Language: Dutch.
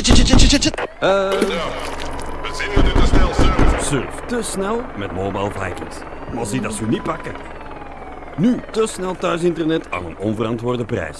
Eh, We zien dat te snel surft. Surf te snel met Mobile Vikings. Maar zie dat ze u niet pakken. Nu te snel thuisinternet aan een onverantwoorde prijs.